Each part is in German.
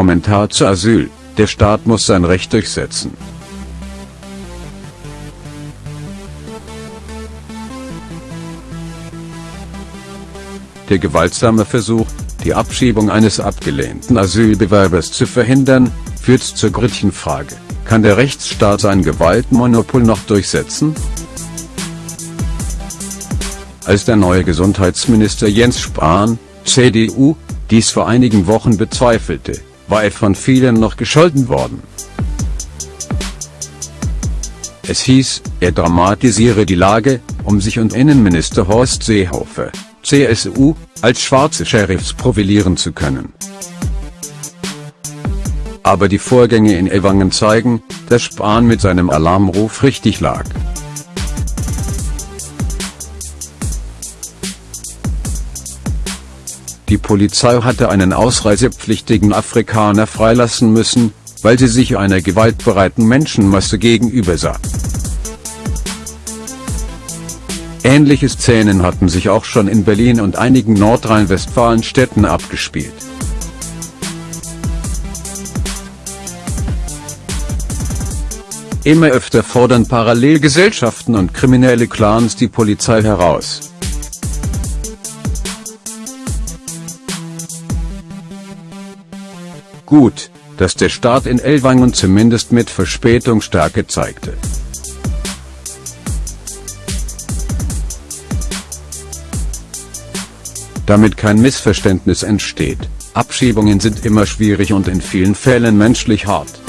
Kommentar zu Asyl, der Staat muss sein Recht durchsetzen. Der gewaltsame Versuch, die Abschiebung eines abgelehnten Asylbewerbers zu verhindern, führt zur Gretchenfrage, kann der Rechtsstaat sein Gewaltmonopol noch durchsetzen? Als der neue Gesundheitsminister Jens Spahn, CDU, dies vor einigen Wochen bezweifelte, war er von vielen noch gescholten worden. Es hieß, er dramatisiere die Lage, um sich und Innenminister Horst Seehofer, CSU, als schwarze Sheriffs profilieren zu können. Aber die Vorgänge in Ewangen zeigen, dass Spahn mit seinem Alarmruf richtig lag. Die Polizei hatte einen ausreisepflichtigen Afrikaner freilassen müssen, weil sie sich einer gewaltbereiten Menschenmasse gegenübersah. Ähnliche Szenen hatten sich auch schon in Berlin und einigen Nordrhein-Westfalen-Städten abgespielt. Immer öfter fordern Parallelgesellschaften und kriminelle Clans die Polizei heraus. Gut, dass der Staat in Ellwangen zumindest mit Verspätung Stärke zeigte. Damit kein Missverständnis entsteht, Abschiebungen sind immer schwierig und in vielen Fällen menschlich hart.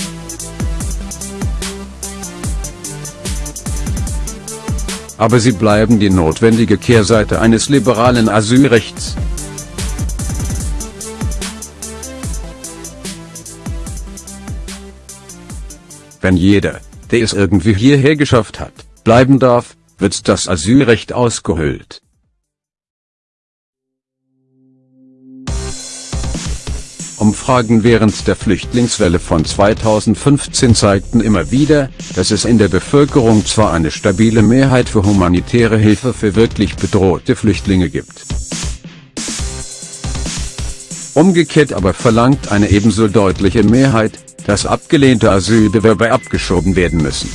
Aber sie bleiben die notwendige Kehrseite eines liberalen Asylrechts. Wenn jeder, der es irgendwie hierher geschafft hat, bleiben darf, wird das Asylrecht ausgehöhlt. Umfragen während der Flüchtlingswelle von 2015 zeigten immer wieder, dass es in der Bevölkerung zwar eine stabile Mehrheit für humanitäre Hilfe für wirklich bedrohte Flüchtlinge gibt. Umgekehrt aber verlangt eine ebenso deutliche Mehrheit, dass abgelehnte Asylbewerber abgeschoben werden müssen.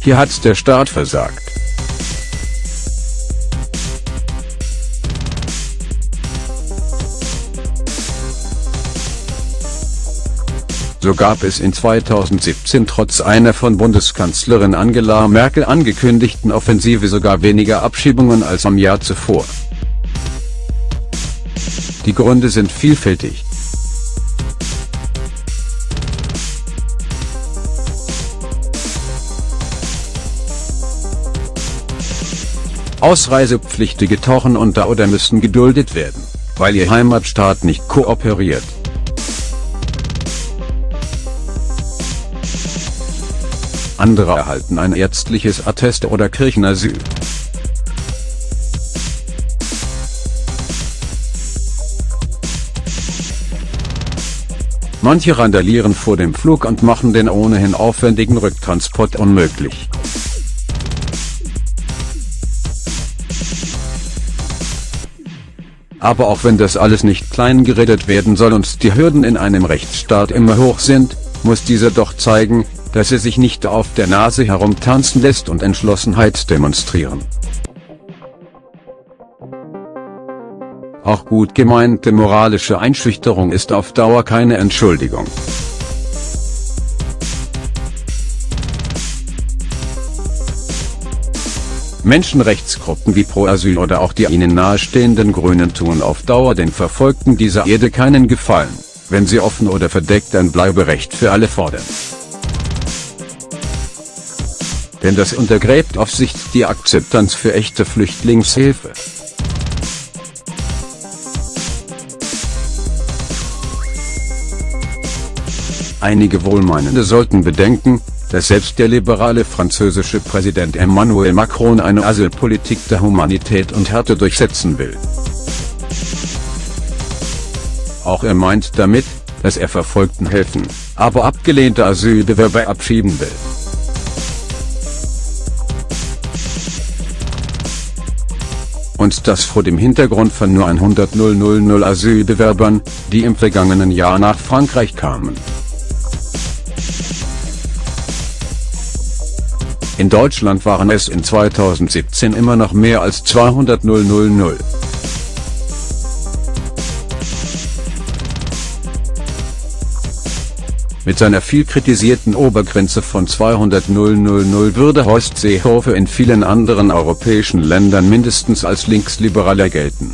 Hier hat der Staat versagt. So gab es in 2017 trotz einer von Bundeskanzlerin Angela Merkel angekündigten Offensive sogar weniger Abschiebungen als am Jahr zuvor. Die Gründe sind vielfältig. Ausreisepflichtige tauchen unter oder müssen geduldet werden, weil ihr Heimatstaat nicht kooperiert. Andere erhalten ein ärztliches Attest oder Kirchenasyl. Manche randalieren vor dem Flug und machen den ohnehin aufwendigen Rücktransport unmöglich. Aber auch wenn das alles nicht klein geredet werden soll und die Hürden in einem Rechtsstaat immer hoch sind, muss dieser doch zeigen, dass er sich nicht auf der Nase herumtanzen lässt und Entschlossenheit demonstrieren. Auch gut gemeinte moralische Einschüchterung ist auf Dauer keine Entschuldigung. Menschenrechtsgruppen wie Pro Asyl oder auch die ihnen nahestehenden Grünen tun auf Dauer den Verfolgten dieser Erde keinen Gefallen, wenn sie offen oder verdeckt ein Bleiberecht für alle fordern. Denn das untergräbt auf Sicht die Akzeptanz für echte Flüchtlingshilfe. Einige Wohlmeinende sollten bedenken, dass selbst der liberale französische Präsident Emmanuel Macron eine Asylpolitik der Humanität und Härte durchsetzen will. Auch er meint damit, dass er Verfolgten helfen, aber abgelehnte Asylbewerber abschieben will. Und das vor dem Hintergrund von nur 100.000 Asylbewerbern, die im vergangenen Jahr nach Frankreich kamen. In Deutschland waren es in 2017 immer noch mehr als 200.000. Mit seiner viel kritisierten Obergrenze von 200.000 würde Horst Seehofer in vielen anderen europäischen Ländern mindestens als linksliberaler gelten